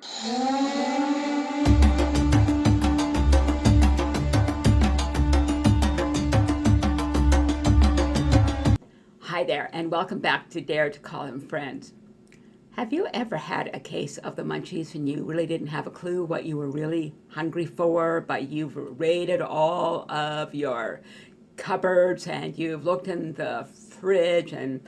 Hi there, and welcome back to Dare to Call Him Friends. Have you ever had a case of the munchies and you really didn't have a clue what you were really hungry for, but you've raided all of your cupboards and you've looked in the fridge and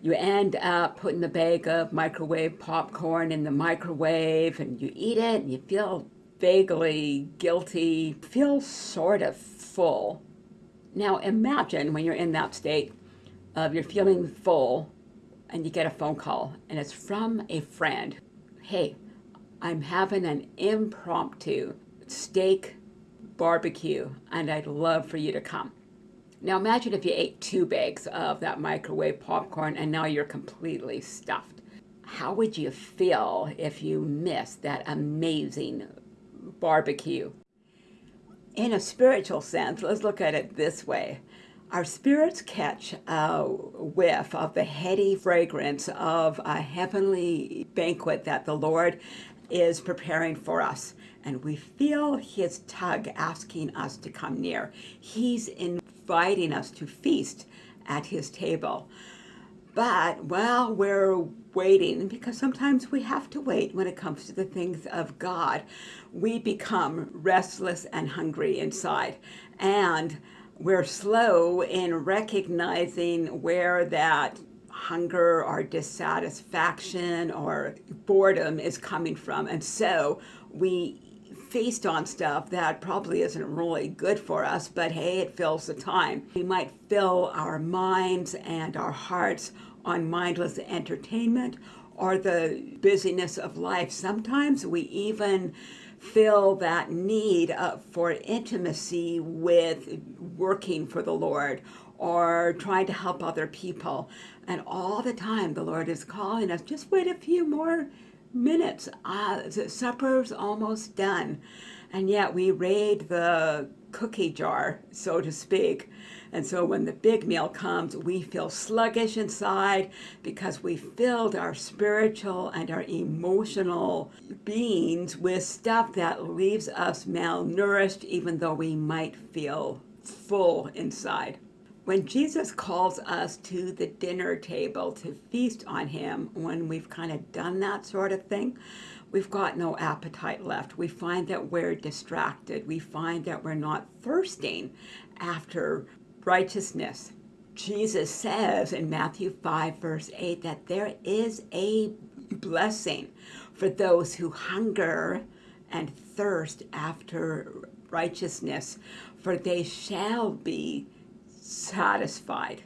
you end up putting the bag of microwave popcorn in the microwave and you eat it and you feel vaguely guilty, feel sort of full. Now imagine when you're in that state of you're feeling full and you get a phone call and it's from a friend. Hey, I'm having an impromptu steak barbecue and I'd love for you to come. Now imagine if you ate two bags of that microwave popcorn and now you're completely stuffed. How would you feel if you missed that amazing barbecue? In a spiritual sense, let's look at it this way. Our spirits catch a whiff of the heady fragrance of a heavenly banquet that the Lord is preparing for us. And we feel his tug asking us to come near. He's inviting us to feast at his table. But while we're waiting, because sometimes we have to wait when it comes to the things of God, we become restless and hungry inside. And we're slow in recognizing where that hunger or dissatisfaction or boredom is coming from. And so we feast on stuff that probably isn't really good for us, but hey, it fills the time. We might fill our minds and our hearts on mindless entertainment or the busyness of life. Sometimes we even feel that need for intimacy with working for the Lord or trying to help other people. And all the time the Lord is calling us, just wait a few more minutes. Uh, supper's almost done. And yet we raid the cookie jar, so to speak. And so when the big meal comes, we feel sluggish inside because we filled our spiritual and our emotional beings with stuff that leaves us malnourished, even though we might feel full inside. When Jesus calls us to the dinner table to feast on him, when we've kind of done that sort of thing, we've got no appetite left. We find that we're distracted. We find that we're not thirsting after righteousness. Jesus says in Matthew 5, verse 8, that there is a blessing for those who hunger and thirst after righteousness, for they shall be satisfied.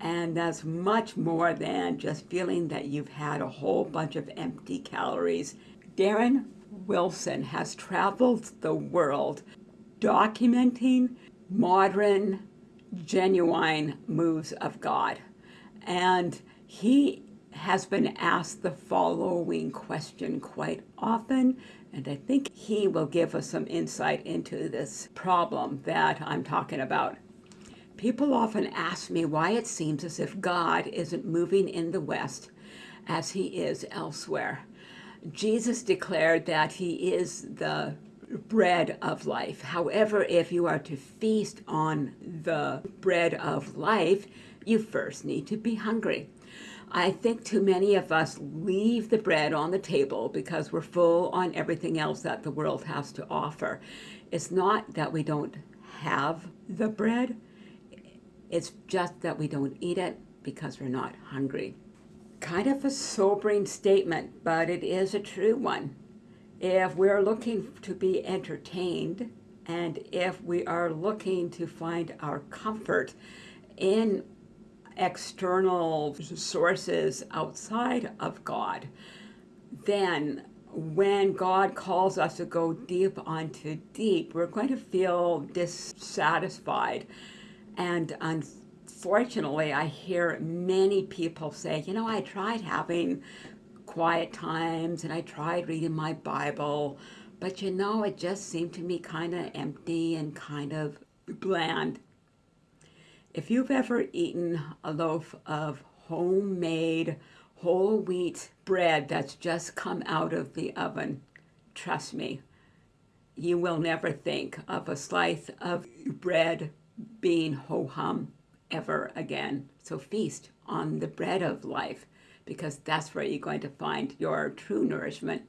And that's much more than just feeling that you've had a whole bunch of empty calories. Darren Wilson has traveled the world documenting modern, genuine moves of God. And he has been asked the following question quite often, and I think he will give us some insight into this problem that I'm talking about. People often ask me why it seems as if God isn't moving in the West as he is elsewhere. Jesus declared that he is the bread of life. However, if you are to feast on the bread of life, you first need to be hungry. I think too many of us leave the bread on the table because we're full on everything else that the world has to offer. It's not that we don't have the bread, it's just that we don't eat it because we're not hungry. Kind of a sobering statement, but it is a true one. If we're looking to be entertained, and if we are looking to find our comfort in external sources outside of God, then when God calls us to go deep onto deep, we're going to feel dissatisfied and unfortunately, I hear many people say, you know, I tried having quiet times and I tried reading my Bible, but you know, it just seemed to me kind of empty and kind of bland. If you've ever eaten a loaf of homemade whole wheat bread that's just come out of the oven. Trust me, you will never think of a slice of bread being ho hum ever again. So feast on the bread of life because that's where you're going to find your true nourishment.